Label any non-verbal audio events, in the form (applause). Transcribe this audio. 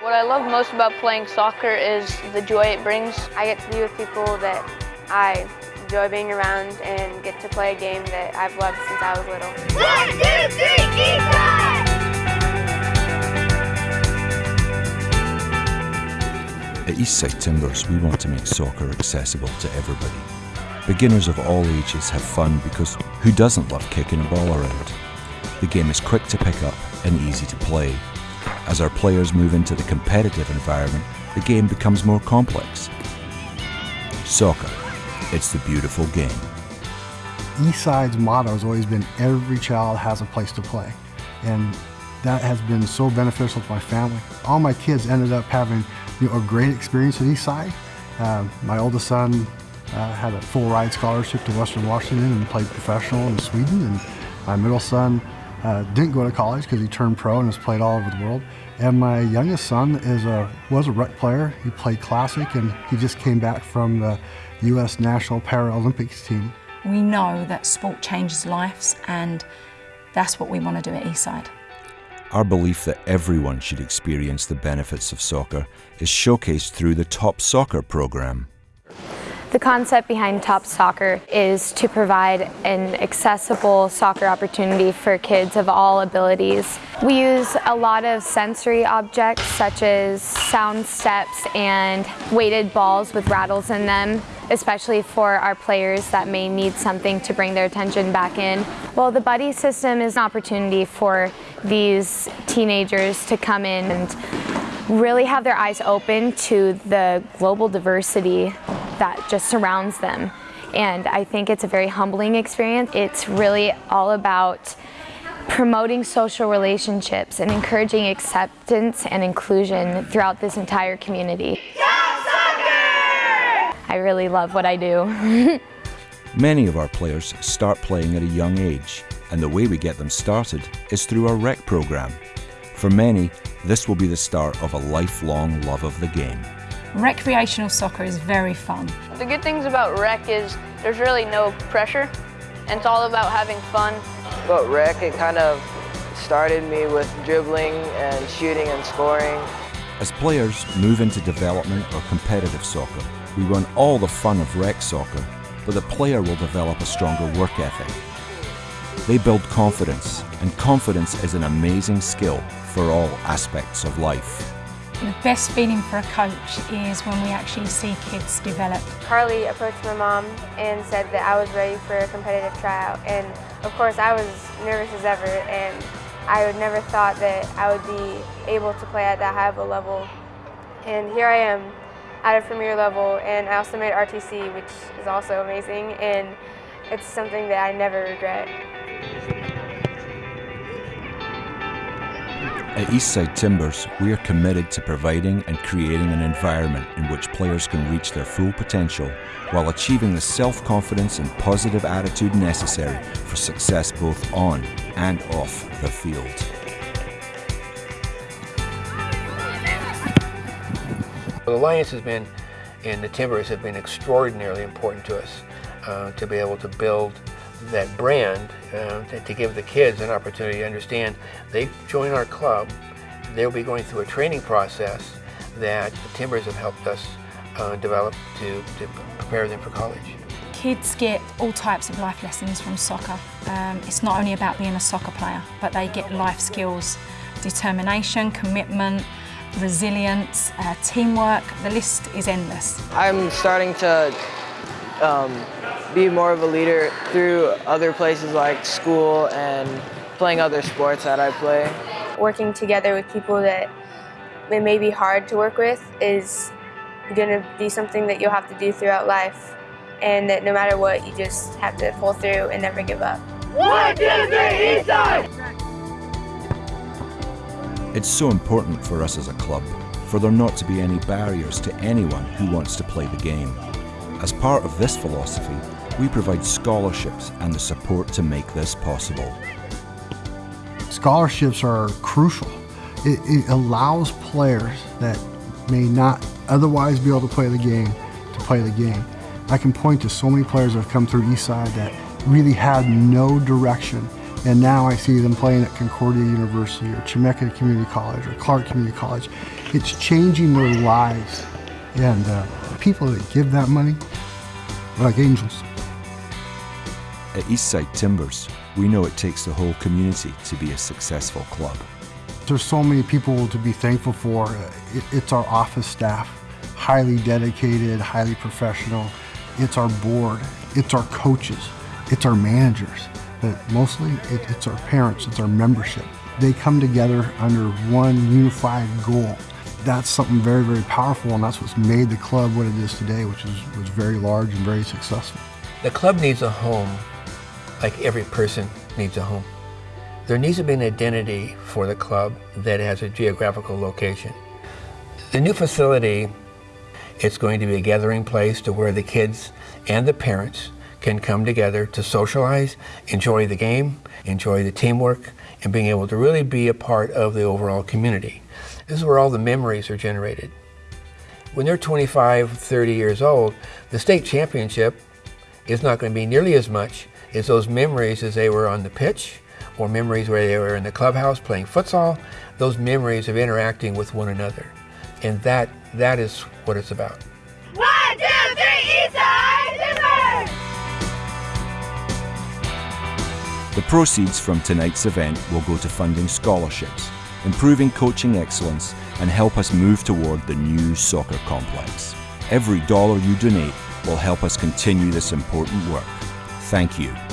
What I love most about playing soccer is the joy it brings. I get to be with people that I enjoy being around and get to play a game that I've loved since I was little. One, two, three, At Eastside Timbers, we want to make soccer accessible to everybody. Beginners of all ages have fun because who doesn't love kicking a ball around? The game is quick to pick up and easy to play. As our players move into the competitive environment, the game becomes more complex. Soccer, it's the beautiful game. Eastside's motto has always been every child has a place to play. And that has been so beneficial to my family. All my kids ended up having you know, a great experience at Eastside. Uh, my oldest son uh, had a full ride scholarship to Western Washington and played professional in Sweden. And my middle son uh, didn't go to college because he turned pro and has played all over the world. And my youngest son is a, was a rec player. He played classic and he just came back from the U.S. National Paralympics team. We know that sport changes lives and that's what we want to do at Eastside. Our belief that everyone should experience the benefits of soccer is showcased through the Top Soccer program. The concept behind Top Soccer is to provide an accessible soccer opportunity for kids of all abilities. We use a lot of sensory objects such as sound steps and weighted balls with rattles in them especially for our players that may need something to bring their attention back in. Well, the buddy system is an opportunity for these teenagers to come in and really have their eyes open to the global diversity that just surrounds them. And I think it's a very humbling experience. It's really all about promoting social relationships and encouraging acceptance and inclusion throughout this entire community. I really love what I do. (laughs) Many of our players start playing at a young age, and the way we get them started is through our rec program. For many, this will be the start of a lifelong love of the game. Recreational soccer is very fun. The good things about rec is there's really no pressure and it's all about having fun. But rec, it kind of started me with dribbling and shooting and scoring. As players move into development or competitive soccer, we run all the fun of rec soccer, but the player will develop a stronger work ethic. They build confidence, and confidence is an amazing skill for all aspects of life. The best feeling for a coach is when we actually see kids develop. Carly approached my mom and said that I was ready for a competitive tryout and of course I was nervous as ever and I would never thought that I would be able to play at that high of a level and here I am at a premier level and I also made RTC which is also amazing and it's something that I never regret. At Eastside Timbers, we are committed to providing and creating an environment in which players can reach their full potential while achieving the self-confidence and positive attitude necessary for success both on and off the field. The Alliance has been, and the Timbers have been extraordinarily important to us uh, to be able to build that brand uh, to, to, give the kids an opportunity to understand they join our club, they'll be going through a training process that the Timbers have helped us uh, develop to, to prepare them for college. Kids get all types of life lessons from soccer. Um, it's not only about being a soccer player, but they get life skills, determination, commitment, resilience, uh, teamwork, the list is endless. I'm starting to um, be more of a leader through other places like school and playing other sports that I play. Working together with people that it may be hard to work with is going to be something that you'll have to do throughout life and that no matter what, you just have to pull through and never give up. One, two, three, Eastside! It's so important for us as a club for there not to be any barriers to anyone who wants to play the game. As part of this philosophy, we provide scholarships and the support to make this possible. Scholarships are crucial. It, it, allows players that may not otherwise be able to play the game to play the game. I can point to so many players that have come through Eastside that really had no direction And now I see them playing at Concordia University or Chemeketa Community College or Clark Community College. It's changing their lives. And uh, people that give that money are like angels. At Eastside Timbers, we know it takes the whole community to be a successful club. There's so many people to be thankful for. It's our office staff, highly dedicated, highly professional. It's our board, it's our coaches, it's our managers, but mostly it, it's our parents, it's our membership. They come together under one unified goal. That's something very, very powerful, and that's what's made the club what it is today, which is was very large and very successful. The club needs a home like every person needs a home. There needs to be an identity for the club that has a geographical location. The new facility, it's going to be a gathering place to where the kids and the parents can come together to socialize, enjoy the game, enjoy the teamwork, and being able to really be a part of the overall community. This is where all the memories are generated. When they're 25, 30 years old, the state championship is not going to be nearly as much as those memories as they were on the pitch or memories where they were in the clubhouse playing futsal, those memories of interacting with one another. And that, that is what it's about. One, two, three, Eastside Timbers! The proceeds from tonight's event will go to funding scholarships, improving coaching excellence, and help us move toward the new soccer complex. Every dollar you donate will help us continue this important work. Thank you.